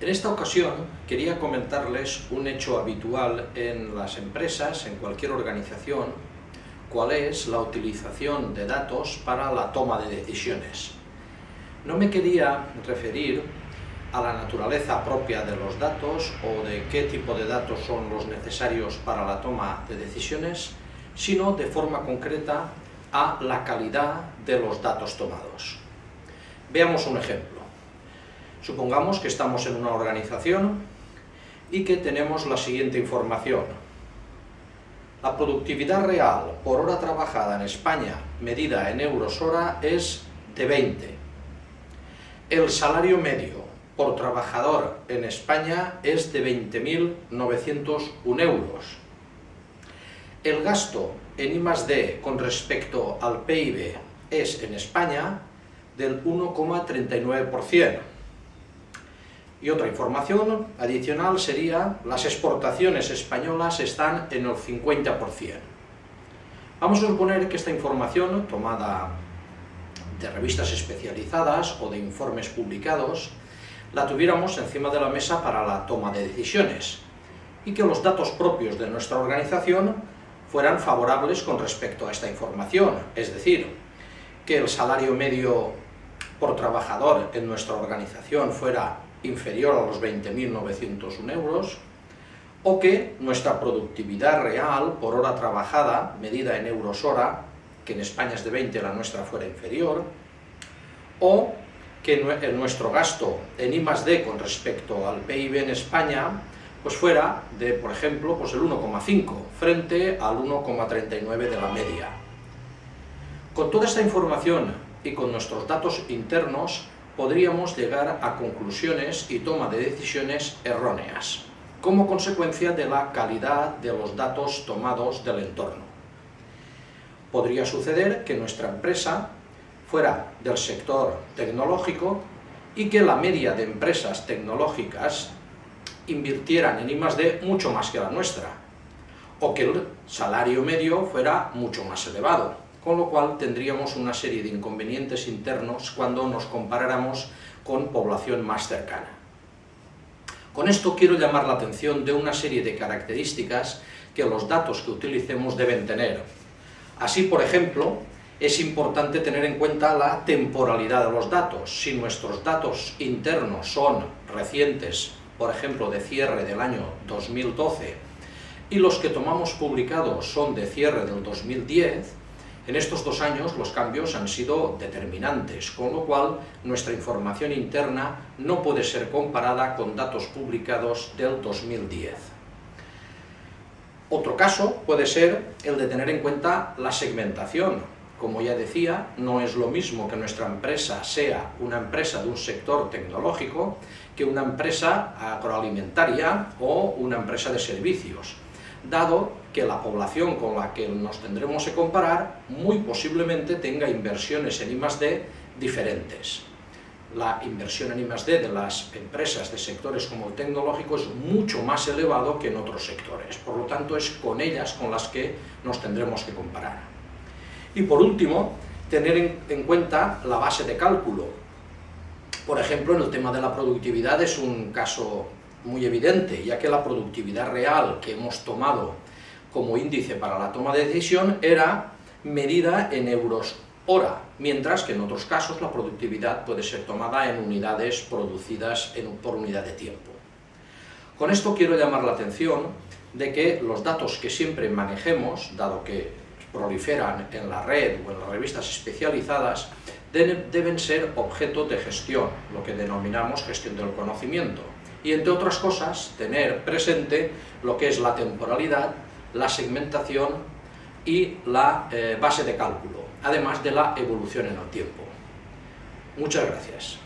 En esta ocasión quería comentarles un hecho habitual en las empresas, en cualquier organización, cuál es la utilización de datos para la toma de decisiones. No me quería referir a la naturaleza propia de los datos o de qué tipo de datos son los necesarios para la toma de decisiones, sino de forma concreta a la calidad de los datos tomados. Veamos un ejemplo. Supongamos que estamos en una organización y que tenemos la siguiente información. La productividad real por hora trabajada en España, medida en euros hora, es de 20. El salario medio por trabajador en España es de 20.901 euros. El gasto en I+D con respecto al PIB es en España del 1,39%. Y otra información adicional sería las exportaciones españolas están en el 50%. Vamos a suponer que esta información, tomada de revistas especializadas o de informes publicados, la tuviéramos encima de la mesa para la toma de decisiones y que los datos propios de nuestra organización fueran favorables con respecto a esta información, es decir, que el salario medio por trabajador en nuestra organización fuera inferior a los 20.901 euros, o que nuestra productividad real por hora trabajada, medida en euros hora, que en España es de 20, la nuestra fuera inferior, o que nuestro gasto en I+D con respecto al PIB en España pues fuera de, por ejemplo, pues el 1,5 frente al 1,39 de la media. Con toda esta información y con nuestros datos internos podríamos llegar a conclusiones y toma de decisiones erróneas, como consecuencia de la calidad de los datos tomados del entorno. Podría suceder que nuestra empresa fuera del sector tecnológico y que la media de empresas tecnológicas invirtieran en I+.D. mucho más que la nuestra, o que el salario medio fuera mucho más elevado, con lo cual tendríamos una serie de inconvenientes internos cuando nos comparáramos con población más cercana. Con esto quiero llamar la atención de una serie de características que los datos que utilicemos deben tener. Así, por ejemplo, es importante tener en cuenta la temporalidad de los datos. Si nuestros datos internos son recientes, por ejemplo, de cierre del año 2012, y los que tomamos publicados son de cierre del 2010, en estos dos años los cambios han sido determinantes, con lo cual nuestra información interna no puede ser comparada con datos publicados del 2010. Otro caso puede ser el de tener en cuenta la segmentación. Como ya decía, no es lo mismo que nuestra empresa sea una empresa de un sector tecnológico que una empresa agroalimentaria o una empresa de servicios, dado que la población con la que nos tendremos que comparar muy posiblemente tenga inversiones en I+.D. diferentes. La inversión en I+.D. de las empresas de sectores como el tecnológico es mucho más elevado que en otros sectores, por lo tanto es con ellas con las que nos tendremos que comparar. Y por último, tener en, cuenta la base de cálculo. Por ejemplo, en el tema de la productividad es un caso muy evidente, ya que la productividad real que hemos tomado como índice para la toma de decisión era medida en euros hora, mientras que en otros casos la productividad puede ser tomada en unidades producidas por unidad de tiempo. Con esto quiero llamar la atención de que los datos que siempre manejemos, dado que proliferan en la red o en las revistas especializadas, deben ser objeto de gestión, lo que denominamos gestión del conocimiento, y entre otras cosas tener presente lo que es la temporalidad, la segmentación y la eh, base de cálculo, además de la evolución en el tiempo. Muchas gracias.